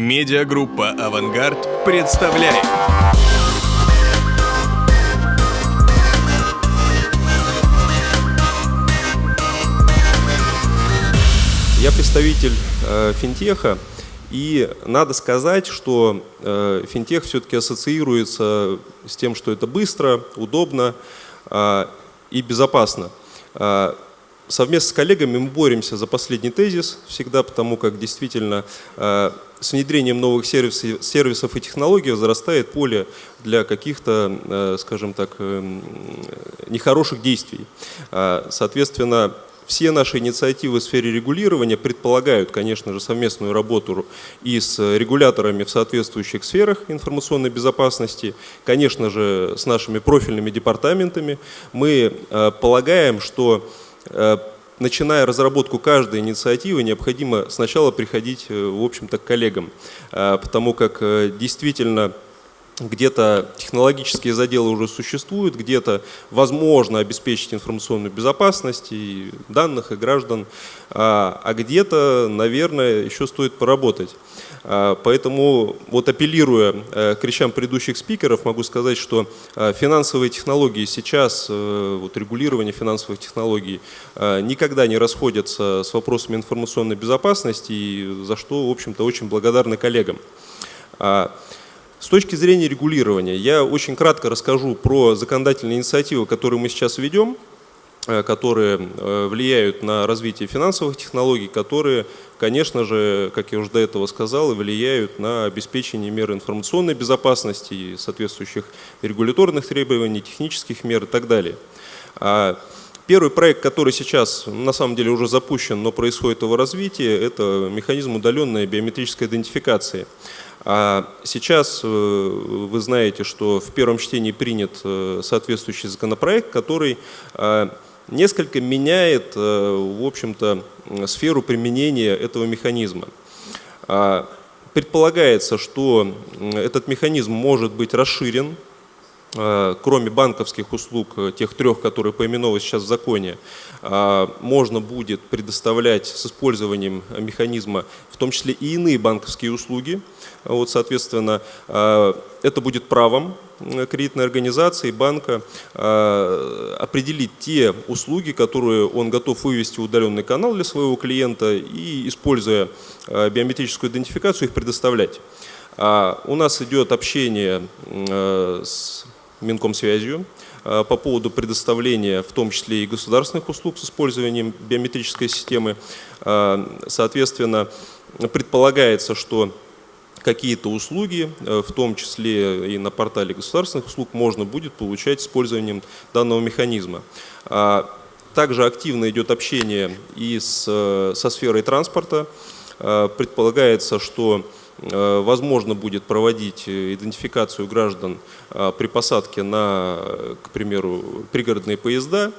Медиагруппа «Авангард» представляет. Я представитель э, финтеха, и надо сказать, что э, финтех все-таки ассоциируется с тем, что это быстро, удобно э, и безопасно. Совместно с коллегами мы боремся за последний тезис всегда, потому как действительно э, с внедрением новых сервисов, сервисов и технологий возрастает поле для каких-то, э, скажем так, э, нехороших действий. Э, соответственно, все наши инициативы в сфере регулирования предполагают, конечно же, совместную работу и с регуляторами в соответствующих сферах информационной безопасности, конечно же, с нашими профильными департаментами. Мы полагаем, что начиная разработку каждой инициативы, необходимо сначала приходить, в общем-то, к коллегам, потому как действительно где-то технологические заделы уже существуют, где-то возможно обеспечить информационную безопасность и данных, и граждан, а, а где-то, наверное, еще стоит поработать. А, поэтому, вот апеллируя э, к речам предыдущих спикеров, могу сказать, что а, финансовые технологии сейчас, э, вот регулирование финансовых технологий никогда не расходятся с вопросами информационной безопасности, за что, в общем-то, очень благодарны коллегам. С точки зрения регулирования, я очень кратко расскажу про законодательные инициативы, которые мы сейчас ведем, которые э, влияют на развитие финансовых технологий, которые, конечно же, как я уже до этого сказал, влияют на обеспечение мер информационной безопасности и соответствующих регуляторных требований, технических мер и так далее. А первый проект, который сейчас на самом деле уже запущен, но происходит его развитие, это механизм удаленной биометрической идентификации. А сейчас э, вы знаете, что в первом чтении принят э, соответствующий законопроект, который э, несколько меняет, в общем-то, сферу применения этого механизма. А, предполагается, что этот механизм может быть расширен Э, кроме банковских услуг, э, тех трех, которые поименованы сейчас в законе, э, можно будет предоставлять с использованием механизма в том числе и иные банковские услуги. Вот, соответственно, это будет правом кредитной организации, банка определить те услуги, которые он готов вывести в удаленный канал для своего клиента и, используя биометрическую идентификацию, их предоставлять. А у нас идет общение с Минкомсвязью по поводу предоставления в том числе и государственных услуг с использованием биометрической системы. Соответственно, предполагается, что какие-то услуги, э, в том числе и на портале государственных услуг, можно будет получать с использованием данного механизма. Также активно идет общение и с, со сферой транспорта. Предполагается, что Э, возможно будет проводить э, идентификацию граждан э, при посадке на, к примеру, пригородные поезда,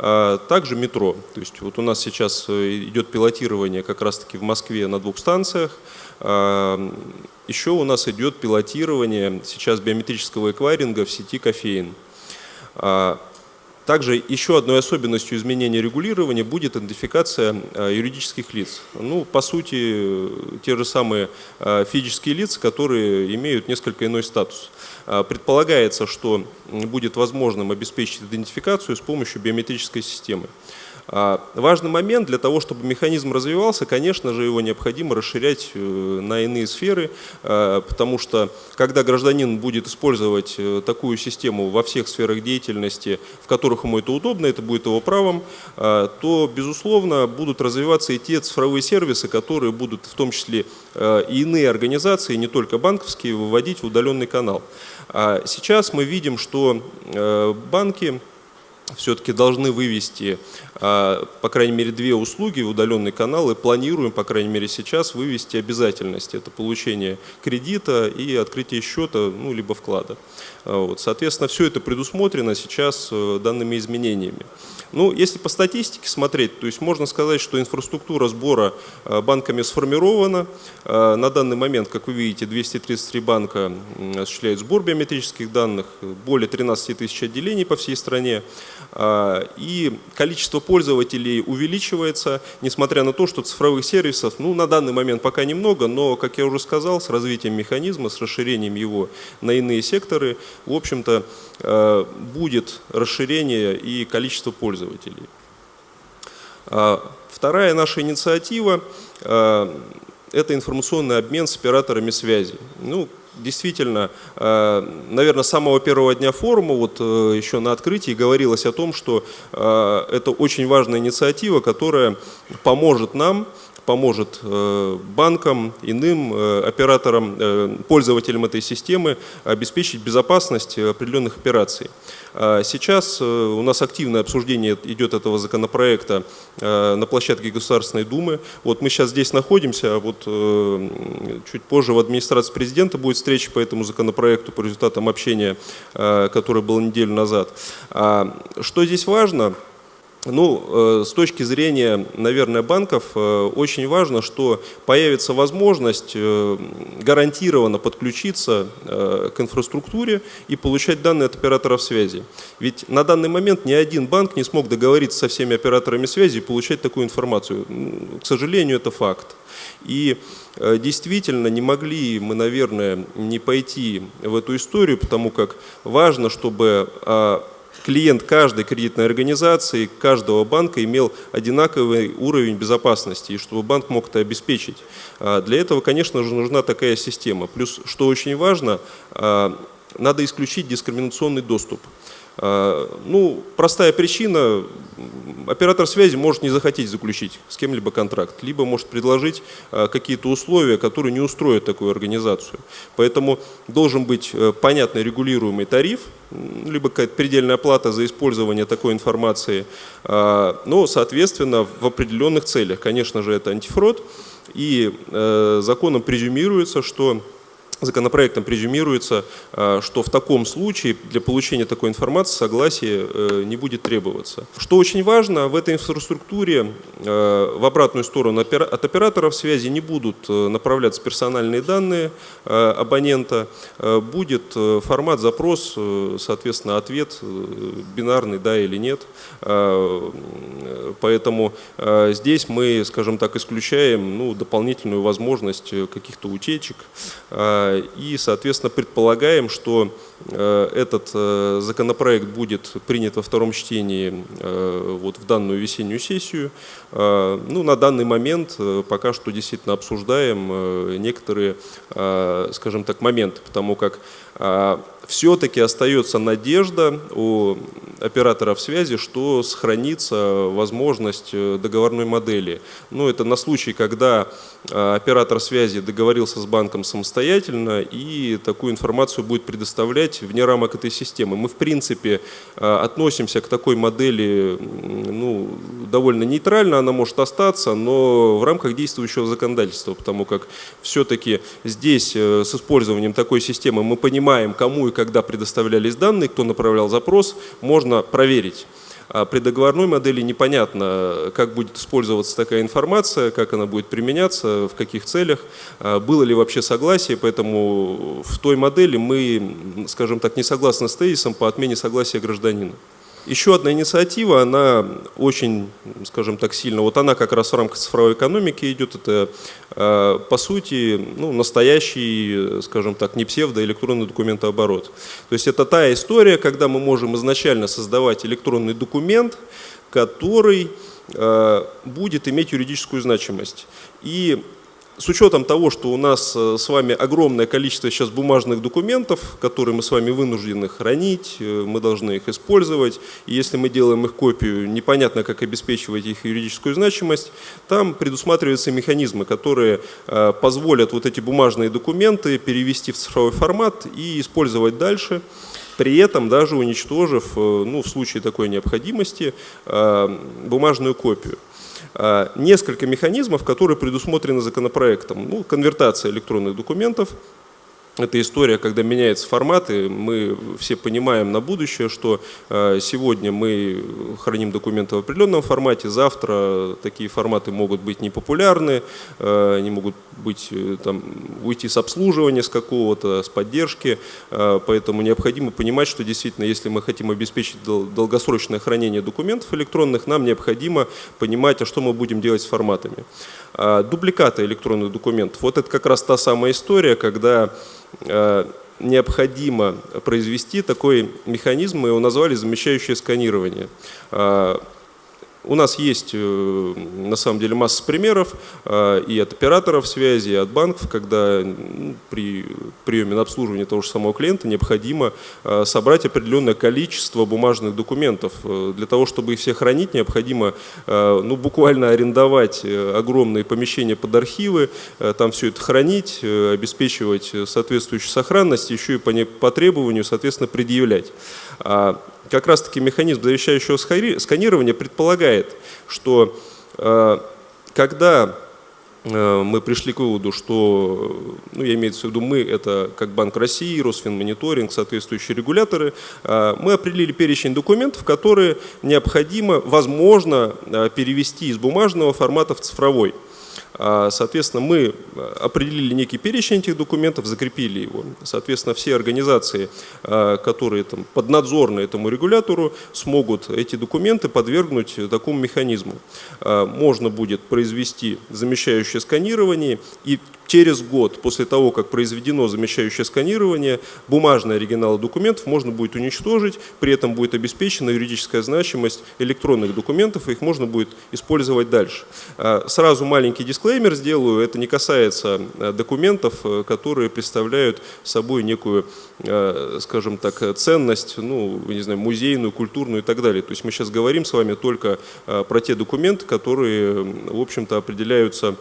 а также метро. То есть вот у нас сейчас идет пилотирование как раз-таки в Москве на двух станциях. А, еще у нас идет пилотирование сейчас биометрического эквайринга в сети кофеин. Также еще одной особенностью изменения регулирования будет идентификация э, юридических лиц. Ну, по сути, те же самые э, физические лица, которые имеют несколько иной статус. Э, предполагается, что будет возможным обеспечить идентификацию с помощью биометрической системы. А, важный момент для того, чтобы механизм развивался, конечно же, его необходимо расширять э, на иные сферы, а, потому что когда гражданин будет использовать э, такую систему во всех сферах деятельности, в которых ему это удобно, это будет его правом, а, то, безусловно, будут развиваться и те цифровые сервисы, которые будут в том числе и иные организации, не только банковские, выводить в удаленный канал. Сейчас мы видим, что э, банки все-таки должны вывести, а, по крайней мере, две услуги в удаленный канал и планируем, по крайней мере, сейчас вывести обязательность. Это получение кредита и открытие счета, ну, либо вклада. А, вот. Соответственно, все это предусмотрено сейчас э, данными изменениями. Ну, если по статистике смотреть, то есть можно сказать, что инфраструктура сбора э, банками сформирована. Э, на данный момент, как вы видите, 233 банка осуществляют сбор биометрических данных, более 13 тысяч отделений по всей стране. и количество пользователей увеличивается, несмотря на то, что цифровых сервисов ну, на данный момент пока немного, но, как я уже сказал, с развитием механизма, с расширением его на иные секторы, в общем-то, будет расширение и количество пользователей. Вторая наша инициатива – это информационный обмен с операторами связи. Ну, действительно, э, наверное, с самого первого дня форума, вот э, еще на открытии говорилось о том, что э, это очень важная инициатива, которая поможет нам поможет э, банкам, иным э, операторам, э, пользователям этой системы обеспечить безопасность определенных операций. А сейчас у нас активное обсуждение идет этого законопроекта на площадке Государственной Думы. Вот мы сейчас здесь находимся, а вот чуть позже в администрации президента будет встреча по этому законопроекту по результатам общения, которое было неделю назад. А что здесь важно? Ну, э, с точки зрения, наверное, банков, э, очень важно, что появится возможность э, гарантированно подключиться к инфраструктуре и получать данные от операторов связи. Ведь на данный момент ни один банк не смог договориться со всеми операторами связи и получать такую информацию. К сожалению, это факт. И действительно не могли мы, наверное, не пойти в эту историю, потому как важно, чтобы а, клиент каждой кредитной организации, каждого банка имел одинаковый уровень безопасности, и чтобы банк мог это обеспечить. А, для этого, конечно же, нужна такая система. Плюс, что очень важно, а, надо исключить дискриминационный доступ. А, ну, простая причина, оператор связи может не захотеть заключить с кем-либо контракт, либо может предложить а, какие-то условия, которые не устроят такую организацию. Поэтому должен быть э, понятный регулируемый тариф, либо какая-то предельная плата за использование такой информации, но, соответственно, в определенных целях. Конечно же, это антифрод, и э, законом презюмируется, что Законопроектом презюмируется, а, что в таком случае для получения такой информации согласие э, не будет требоваться. Что очень важно, в этой инфраструктуре э, в обратную сторону от операторов связи не будут э, направляться персональные данные абонента, будет формат запрос, соответственно, ответ бинарный, да или нет. Поэтому здесь мы, скажем так, исключаем ну, дополнительную возможность каких-то утечек и, соответственно, предполагаем, что этот э, законопроект будет принят во втором чтении э, вот в данную весеннюю сессию. Ну, на данный момент пока что действительно обсуждаем некоторые, скажем так, моменты, потому как все-таки остается надежда у операторов связи, что сохранится возможность договорной модели. Ну, это на случай, когда оператор связи договорился с банком самостоятельно и такую информацию будет предоставлять вне рамок этой системы. Мы, в принципе, относимся к такой модели ну, довольно нейтрально, она может остаться, но в рамках действующего законодательства, потому как все-таки здесь э, с использованием такой системы мы понимаем, кому и когда предоставлялись данные, кто направлял запрос, можно проверить. А при договорной модели непонятно, как будет использоваться такая информация, как она будет применяться, в каких целях, а было ли вообще согласие, поэтому в той модели мы, скажем так, не согласны с тезисом по отмене согласия гражданина. Еще одна инициатива, она очень, скажем так, сильно, вот она как раз в рамках цифровой экономики идет, это а, по сути ну, настоящий, скажем так, не псевдо, электронный документооборот. То есть это та история, когда мы можем изначально создавать электронный документ, который а, будет иметь юридическую значимость. И с учетом того, что у нас э, с вами огромное количество сейчас бумажных документов, которые мы с вами вынуждены хранить, э, мы должны их использовать, и если мы делаем их копию, непонятно, как обеспечивать их юридическую значимость, там предусматриваются механизмы, которые э, позволят вот эти бумажные документы перевести в цифровой формат и использовать дальше при этом даже уничтожив, ну, в случае такой необходимости, бумажную копию. А, несколько механизмов, которые предусмотрены законопроектом. Ну, конвертация электронных документов, это история, когда меняются форматы. Мы все понимаем на будущее, что э, сегодня мы храним документы в определенном формате, завтра такие форматы могут быть непопулярны, э, они могут быть, э, там, уйти с обслуживания с какого-то, с поддержки. Поэтому необходимо понимать, что действительно, если мы хотим обеспечить долгосрочное хранение документов электронных, нам необходимо понимать, а что мы будем делать с форматами. Дубликаты электронных документов. Вот это как раз та самая история, когда необходимо произвести такой механизм, мы его назвали замещающее сканирование. У нас есть э, на самом деле масса примеров э, и от операторов связи, и от банков, когда при приеме на обслуживание того же самого клиента необходимо э, собрать определенное количество бумажных документов. Для того, чтобы их все хранить, необходимо ну, буквально арендовать огромные помещения под архивы, там все это хранить, обеспечивать соответствующую сохранность, еще и по, по требованию, соответственно, предъявлять. Как раз-таки механизм завещающего сканирования предполагает, что э, когда э, мы пришли к выводу, что, ну, я имею в виду мы, это как Банк России, Росфинмониторинг, соответствующие регуляторы, э, мы определили перечень документов, которые необходимо, возможно, перевести из бумажного формата в цифровой. А, соответственно, мы определили некий перечень этих документов, закрепили его. Соответственно, все организации, а, которые там, поднадзорны этому регулятору, смогут эти документы подвергнуть такому механизму. А, можно будет произвести замещающее сканирование и Через год после того, как произведено замещающее сканирование, бумажный оригинал документов можно будет уничтожить, при этом будет обеспечена юридическая значимость электронных документов, и их можно будет использовать дальше. А, сразу маленький дисклеймер сделаю, это не касается а, документов, э, которые представляют собой некую, а, скажем так, ценность, ну, не знаю, музейную, культурную и так далее. То есть мы сейчас говорим с вами только про те документы, которые, в общем-то, определяются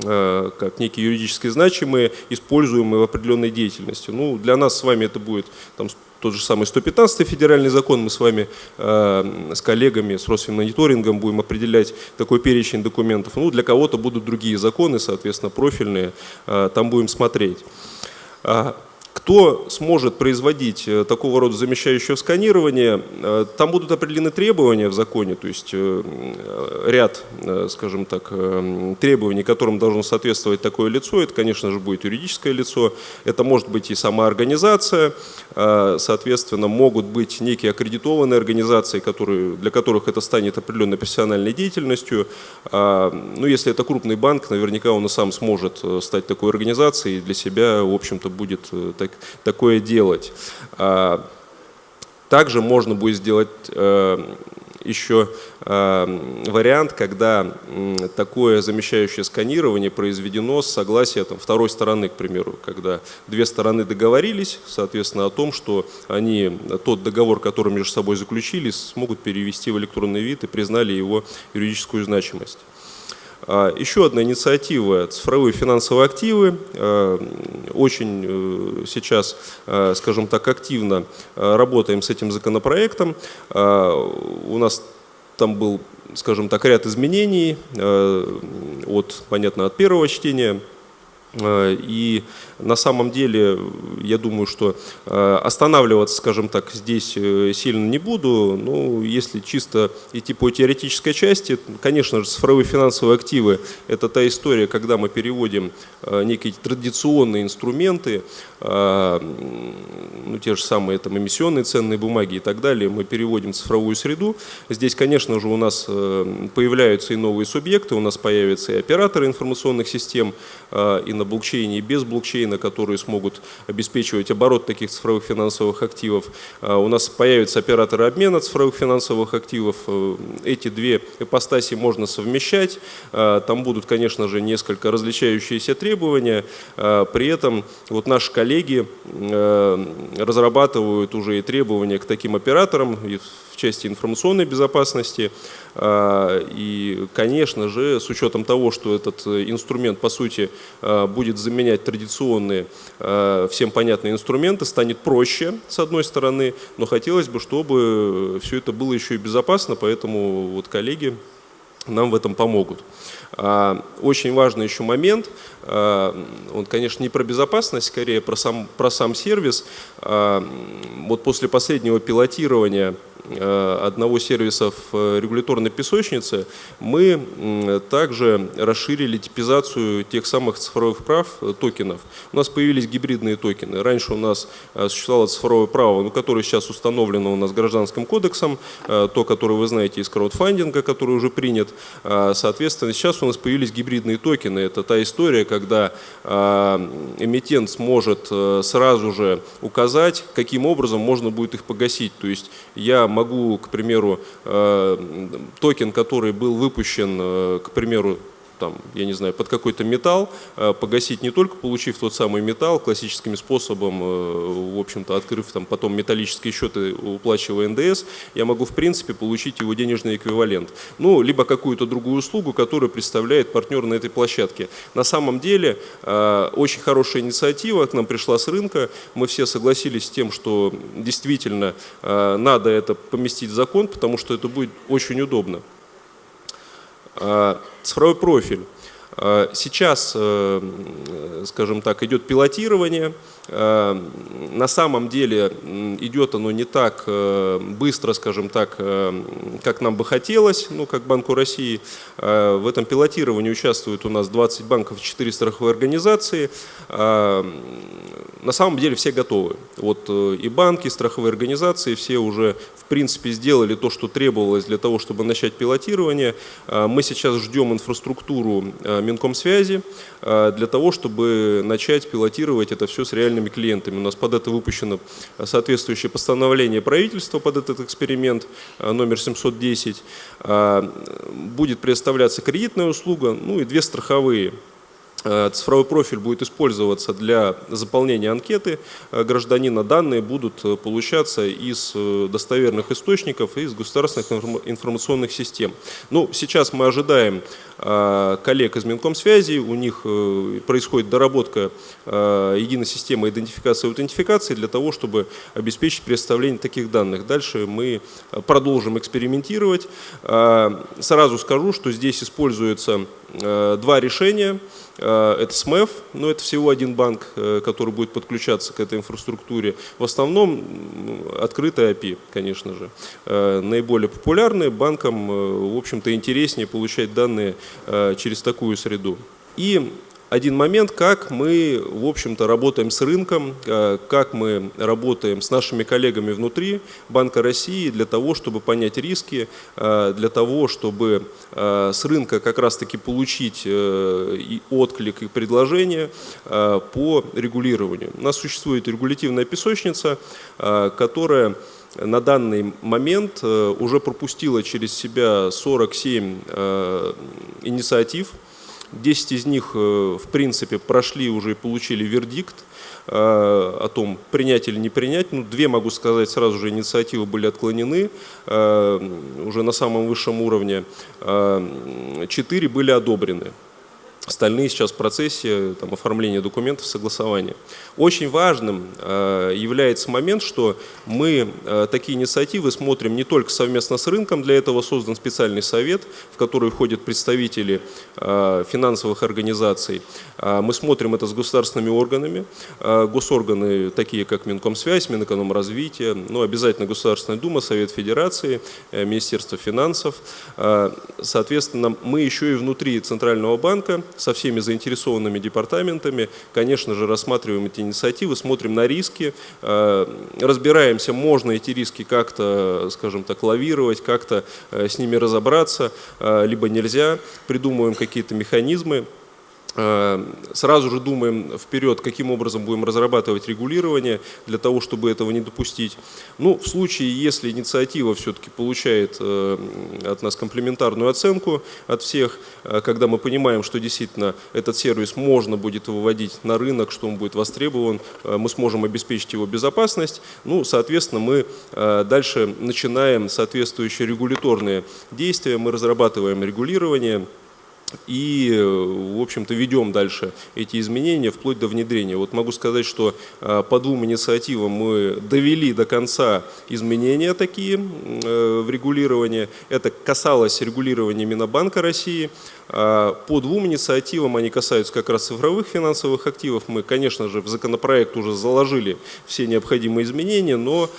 как некие юридически значимые, используемые в определенной деятельности. Ну, для нас с вами это будет там, тот же самый 115 федеральный закон, мы с вами э, с коллегами, с Росфинмониторингом будем определять такой перечень документов. Ну, для кого-то будут другие законы, соответственно, профильные, э, там будем смотреть. Кто сможет производить э, такого рода замещающее сканирование, э, там будут определены требования в законе, то есть э, ряд, скажем так, требований, которым должно соответствовать такое лицо. Это, конечно же, будет юридическое лицо, это может быть и сама организация, соответственно, могут быть некие аккредитованные организации, которые, для которых это станет определенной профессиональной деятельностью. Ну, если это крупный банк, наверняка он и сам сможет стать такой организацией и для себя, в общем-то, будет так, такое делать. А, также можно будет сделать э, еще э, вариант, когда такое замещающее сканирование произведено с согласия там, второй стороны, к примеру, когда две стороны договорились, соответственно, о том, что они тот договор, который между собой заключили, смогут перевести в электронный вид и признали его юридическую значимость. А, еще одна инициатива – цифровые финансовые активы. А, очень э, сейчас, а, скажем так, активно работаем с этим законопроектом. У нас там был, скажем так, ряд изменений от, понятно, от первого чтения и на самом деле, я думаю, что э, останавливаться, скажем так, здесь э, сильно не буду. Ну, если чисто идти по теоретической части, конечно же, цифровые финансовые активы – это та история, когда мы переводим э, некие традиционные инструменты, ну, те же самые там, эмиссионные ценные бумаги и так далее, мы переводим в цифровую среду. Здесь, конечно же, у нас появляются и новые субъекты, у нас появятся и операторы информационных систем и на блокчейне, и без блокчейна, которые смогут обеспечивать оборот таких цифровых финансовых активов. А, у нас появятся операторы обмена цифровых финансовых активов. Э, эти две ипостаси можно совмещать. А, там будут, конечно же, несколько различающиеся требования. А, при этом вот наши коллеги э, разрабатывают уже и требования к таким операторам, части информационной безопасности. А, и, конечно же, с учетом того, что этот э, инструмент, по сути, а, будет заменять традиционные, всем понятные инструменты, станет проще, с одной стороны, но хотелось бы, чтобы все это было еще и безопасно, поэтому вот коллеги нам в этом помогут. А, очень важный еще момент, он, конечно, не про безопасность, скорее про сам, про сам сервис. А, вот после последнего пилотирования Э, одного сервиса в э, регуляторной песочнице, мы также расширили типизацию тех самых цифровых прав э, токенов. У нас появились гибридные токены. Раньше у нас существовало цифровое право, ну, которое сейчас установлено у нас гражданским кодексом, то, которое вы знаете из краудфандинга, который уже принят. Соответственно, сейчас у нас появились гибридные токены. Это та история, когда эмитент сможет сразу же указать, каким образом можно будет их погасить. То есть я могу, к примеру, э, токен, который был выпущен, э, к примеру, там, я не знаю, под какой-то металл, э, погасить не только получив тот самый металл классическим способом, э, в общем-то, открыв там потом металлические счеты, уплачивая НДС, я могу, в принципе, получить его денежный эквивалент. Ну, либо какую-то другую услугу, которую представляет партнер на этой площадке. На самом деле, э, очень хорошая инициатива к нам пришла с рынка. Мы все согласились с тем, что действительно надо это поместить в закон, потому что это будет очень удобно. Цифровой профиль. Э, сейчас, э, скажем так, идет пилотирование. Э, на самом деле идет оно не так быстро, скажем так, как нам бы хотелось, ну, как Банку России. В этом пилотировании участвуют у нас 20 банков и 4 страховые организации. На самом деле все готовы. Вот и банки, и страховые организации, все уже в принципе сделали то, что требовалось для того, чтобы начать пилотирование. Мы сейчас ждем инфраструктуру Минкомсвязи э, для того, чтобы начать пилотировать это все с реальными клиентами. У нас под это выпущено соответствующее постановление правительства под этот эксперимент э, номер 710. Э, будет предоставляться кредитная услуга, ну и две страховые. Э, цифровой профиль будет использоваться для заполнения анкеты гражданина. Данные будут э, получаться из э, достоверных источников и из государственных информационных систем. Ну, сейчас мы ожидаем коллег из Минкомсвязи, у них происходит доработка единой системы идентификации и аутентификации для того, чтобы обеспечить предоставление таких данных. Дальше мы продолжим экспериментировать. Сразу скажу, что здесь используется два решения. Э, это СМЭФ, но это всего один банк, э, который будет подключаться к этой инфраструктуре. В основном открытая API, конечно же. Э, наиболее популярные банкам, в общем-то, интереснее получать данные через такую среду. И один момент, как мы, в общем-то, работаем с рынком, э, как мы работаем с нашими коллегами внутри Банка России для того, чтобы понять риски, э, для того, чтобы э, с рынка как раз-таки получить и отклик, и предложение по регулированию. У нас существует регулятивная песочница, которая на данный момент уже пропустила через себя 47 инициатив, 10 из них, э, в принципе, прошли уже и получили вердикт э, о том, принять или не принять. Ну, две, могу сказать, сразу же инициативы были отклонены э, уже на самом высшем уровне. Четыре были одобрены. Остальные сейчас в процессе там, оформления документов, согласования. Очень важным э, является момент, что мы э, такие инициативы смотрим не только совместно с рынком, для этого создан специальный совет, в который входят представители э, финансовых организаций. Э, мы смотрим это с государственными органами. Э, госорганы, такие как Минкомсвязь, Минэкономразвитие, ну, обязательно Государственная Дума, Совет Федерации, э, Министерство финансов. Э, соответственно, мы еще и внутри Центрального банка со всеми заинтересованными департаментами, конечно же, рассматриваем эти инициативы, смотрим на риски, э, разбираемся, можно эти риски как-то, скажем так, лавировать, как-то э, с ними разобраться, э, либо нельзя, придумываем какие-то механизмы. Э, сразу же думаем вперед, каким образом будем разрабатывать регулирование для того, чтобы этого не допустить. Ну, в случае, если инициатива все-таки получает э, от нас комплементарную оценку от всех, э, когда мы понимаем, что действительно этот сервис можно будет выводить на рынок, что он будет востребован, мы сможем обеспечить его безопасность, ну, соответственно, мы дальше начинаем соответствующие регуляторные действия, мы разрабатываем регулирование, и, в общем-то, ведем дальше эти изменения вплоть до внедрения. Вот могу сказать, что по двум инициативам мы довели до конца изменения такие в регулировании. Это касалось регулирования Минобанка России. А, по двум инициативам, они касаются как раз цифровых финансовых активов. Мы, конечно же, в законопроект уже заложили все необходимые изменения, но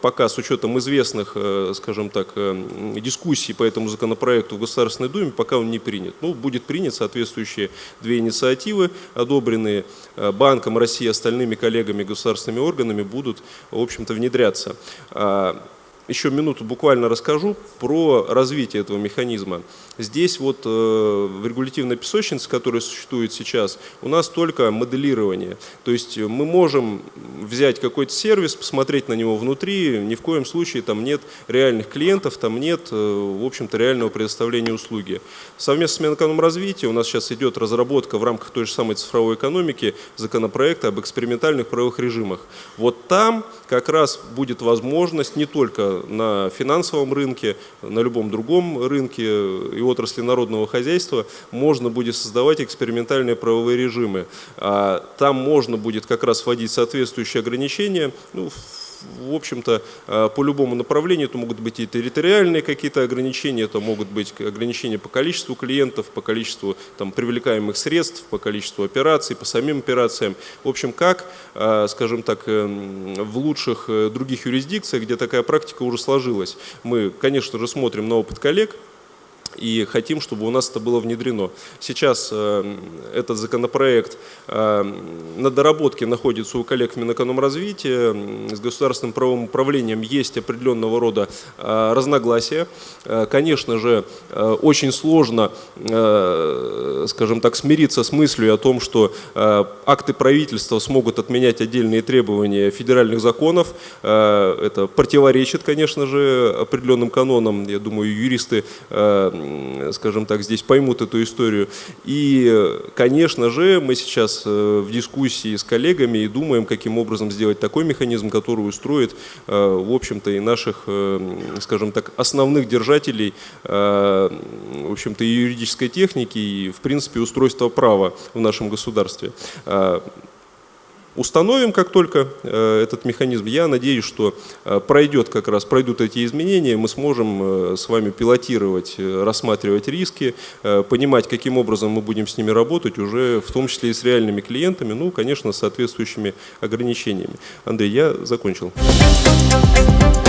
пока с учетом известных, э, скажем так, э, дискуссий по этому законопроекту в Государственной Думе, пока он не принят. Ну, будет принят соответствующие две инициативы, одобренные э, Банком России и остальными коллегами государственными органами, будут, в общем-то, внедряться. Еще минуту буквально расскажу про развитие этого механизма. Здесь вот э, в регулятивной песочнице, которая существует сейчас, у нас только моделирование. То есть мы можем взять какой-то сервис, посмотреть на него внутри, ни в коем случае там нет реальных клиентов, там нет, э, в общем-то, реального предоставления услуги. Совместно с Минэкономразвития у нас сейчас идет разработка в рамках той же самой цифровой экономики законопроекта об экспериментальных правовых режимах. Вот там как раз будет возможность не только на финансовом рынке, на любом другом рынке и отрасли народного хозяйства можно будет создавать экспериментальные правовые режимы. А там можно будет как раз вводить соответствующие ограничения, ну, в общем-то, а, по любому направлению, это могут быть и территориальные какие-то ограничения, это могут быть ограничения по количеству клиентов, по количеству там, привлекаемых средств, по количеству операций, по самим операциям. В общем, как, а, скажем так, эм, в лучших э, других юрисдикциях, где такая практика уже сложилась. Мы, конечно же, смотрим на опыт коллег, и хотим, чтобы у нас это было внедрено. Сейчас э, этот законопроект э, на доработке находится у коллег в Минэкономразвития. С государственным правовым управлением есть определенного рода э, разногласия. Конечно же, очень сложно, скажем так, смириться с мыслью о том, что акты правительства смогут отменять отдельные требования федеральных законов. Это противоречит, конечно же, определенным канонам. Я думаю, юристы скажем так, здесь поймут эту историю. И, конечно же, мы сейчас э, в дискуссии с коллегами и думаем, каким образом сделать такой механизм, который устроит, э, в общем-то, и наших, э, скажем так, основных держателей, в общем-то, и юридической техники, и, в принципе, устройства права в нашем государстве установим, как только э, этот механизм. Я надеюсь, что э, пройдет как раз, пройдут эти изменения, мы сможем э, с вами пилотировать, рассматривать риски, понимать, каким образом мы будем с ними работать, уже в том числе и с реальными клиентами, ну, конечно, с соответствующими ограничениями. Андрей, я закончил. Thank you.